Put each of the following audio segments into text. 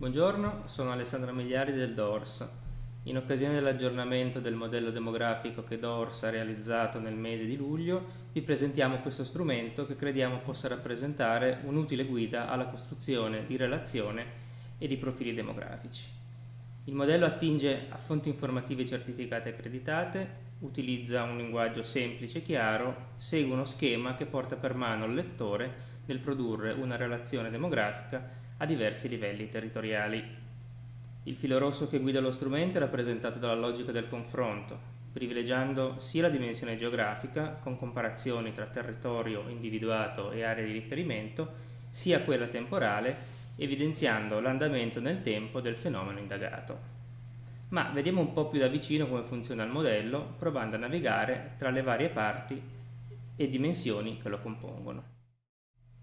Buongiorno, sono Alessandro Migliari del DORS. In occasione dell'aggiornamento del modello demografico che DORS ha realizzato nel mese di luglio, vi presentiamo questo strumento che crediamo possa rappresentare un'utile guida alla costruzione di relazione e di profili demografici. Il modello attinge a fonti informative certificate e accreditate, utilizza un linguaggio semplice e chiaro, segue uno schema che porta per mano il lettore nel produrre una relazione demografica a diversi livelli territoriali. Il filo rosso che guida lo strumento è rappresentato dalla logica del confronto, privilegiando sia la dimensione geografica, con comparazioni tra territorio individuato e area di riferimento, sia quella temporale, evidenziando l'andamento nel tempo del fenomeno indagato. Ma vediamo un po' più da vicino come funziona il modello, provando a navigare tra le varie parti e dimensioni che lo compongono.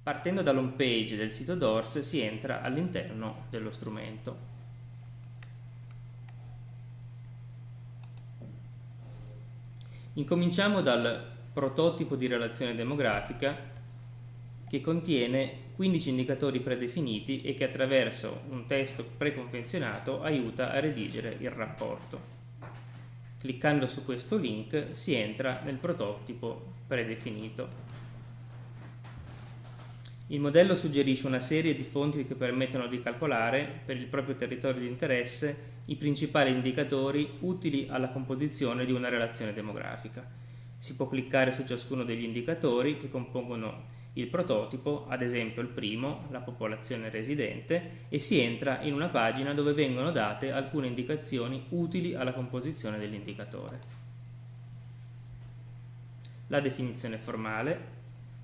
Partendo dall'home page del sito DORS si entra all'interno dello strumento. Incominciamo dal prototipo di relazione demografica che contiene 15 indicatori predefiniti e che attraverso un testo preconfezionato aiuta a redigere il rapporto. Cliccando su questo link si entra nel prototipo predefinito. Il modello suggerisce una serie di fonti che permettono di calcolare, per il proprio territorio di interesse, i principali indicatori utili alla composizione di una relazione demografica. Si può cliccare su ciascuno degli indicatori che compongono il prototipo, ad esempio il primo, la popolazione residente, e si entra in una pagina dove vengono date alcune indicazioni utili alla composizione dell'indicatore. La definizione formale,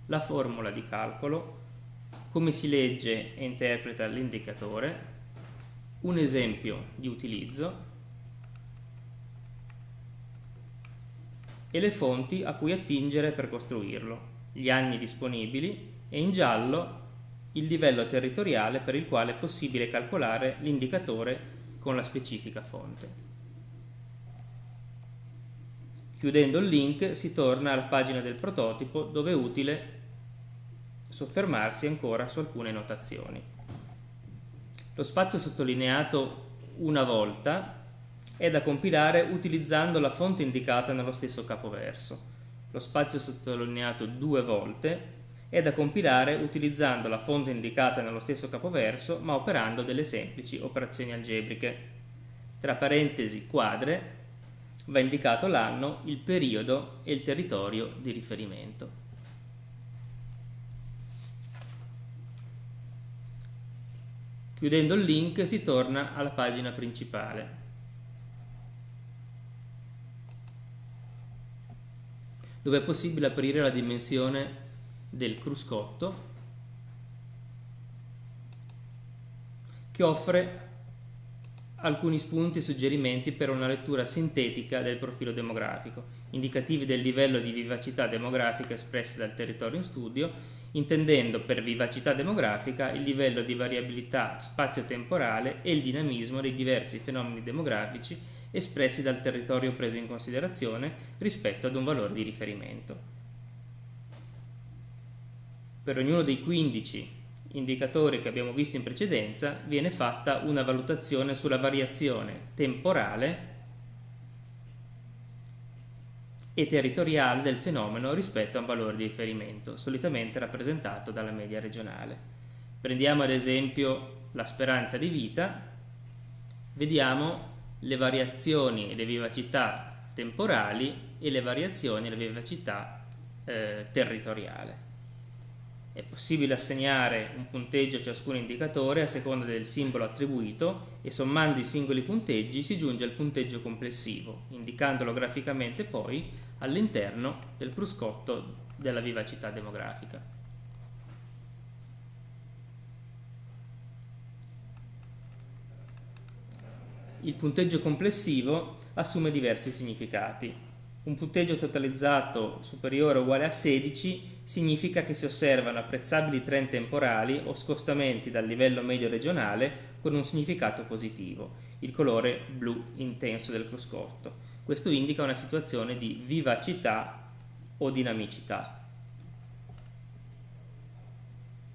la formula di calcolo, come si legge e interpreta l'indicatore, un esempio di utilizzo. E le fonti a cui attingere per costruirlo, gli anni disponibili e in giallo il livello territoriale per il quale è possibile calcolare l'indicatore con la specifica fonte. Chiudendo il link si torna alla pagina del prototipo dove è utile soffermarsi ancora su alcune notazioni. Lo spazio sottolineato una volta è da compilare utilizzando la fonte indicata nello stesso capoverso. Lo spazio sottolineato due volte è da compilare utilizzando la fonte indicata nello stesso capoverso ma operando delle semplici operazioni algebriche. Tra parentesi quadre va indicato l'anno, il periodo e il territorio di riferimento. Chiudendo il link si torna alla pagina principale. dove è possibile aprire la dimensione del cruscotto che offre alcuni spunti e suggerimenti per una lettura sintetica del profilo demografico, indicativi del livello di vivacità demografica espressi dal territorio in studio intendendo per vivacità demografica il livello di variabilità spazio-temporale e il dinamismo dei diversi fenomeni demografici espressi dal territorio preso in considerazione rispetto ad un valore di riferimento. Per ognuno dei 15 indicatori che abbiamo visto in precedenza viene fatta una valutazione sulla variazione temporale e territoriale del fenomeno rispetto a un valore di riferimento, solitamente rappresentato dalla media regionale. Prendiamo ad esempio la speranza di vita, vediamo le variazioni e le vivacità temporali e le variazioni e le vivacità eh, territoriale. È possibile assegnare un punteggio a ciascun indicatore a seconda del simbolo attribuito e sommando i singoli punteggi si giunge al punteggio complessivo, indicandolo graficamente poi all'interno del cruscotto della vivacità demografica. Il punteggio complessivo assume diversi significati. Un punteggio totalizzato superiore o uguale a 16 significa che si osservano apprezzabili trend temporali o scostamenti dal livello medio regionale con un significato positivo, il colore blu intenso del cruscotto. Questo indica una situazione di vivacità o dinamicità.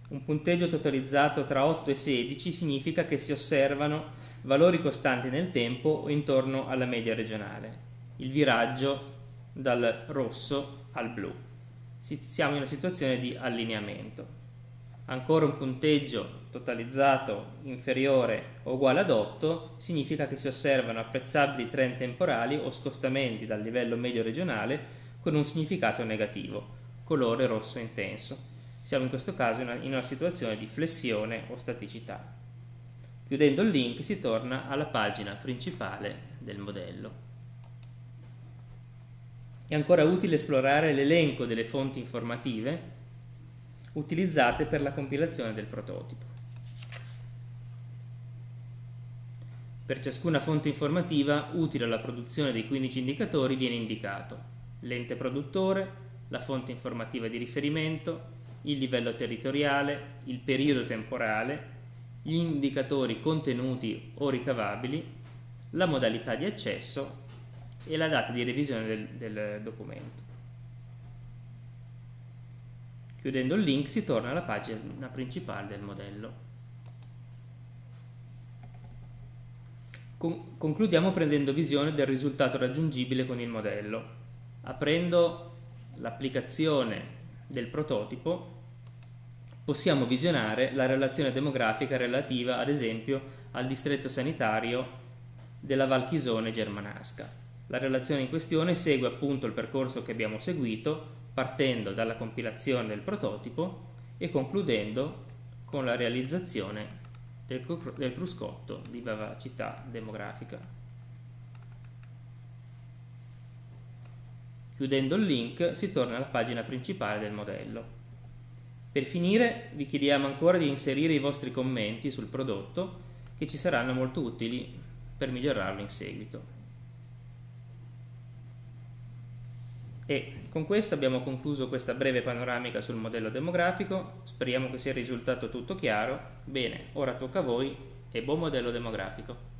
Un punteggio totalizzato tra 8 e 16 significa che si osservano valori costanti nel tempo o intorno alla media regionale. Il viraggio dal rosso al blu. Siamo in una situazione di allineamento. Ancora un punteggio totalizzato inferiore o uguale ad 8 significa che si osservano apprezzabili trend temporali o scostamenti dal livello medio regionale con un significato negativo, colore rosso intenso. Siamo in questo caso in una, situazione di flessione o staticità. Chiudendo il link si torna alla pagina principale del modello. È ancora utile esplorare l'elenco delle fonti informative utilizzate per la compilazione del prototipo. Per ciascuna fonte informativa utile alla produzione dei 15 indicatori viene indicato l'ente produttore, la fonte informativa di riferimento, il livello territoriale, il periodo temporale, gli indicatori contenuti o ricavabili, la modalità di accesso e la data di revisione del, del documento. Chiudendo il link si torna alla pagina principale del modello. Con concludiamo prendendo visione del risultato raggiungibile con il modello. Aprendo l'applicazione del prototipo possiamo visionare la relazione demografica relativa ad esempio al distretto sanitario della Valchisone germanasca. La relazione in questione segue appunto il percorso che abbiamo seguito partendo dalla compilazione del prototipo e concludendo con la realizzazione del, del cruscotto di vivacità demografica. Chiudendo il link si torna alla pagina principale del modello. Per finire vi chiediamo ancora di inserire i vostri commenti sul prodotto che ci saranno molto utili per migliorarlo in seguito. E con questo abbiamo concluso questa breve panoramica sul modello demografico, speriamo che sia risultato tutto chiaro. Bene, ora tocca a voi e buon modello demografico.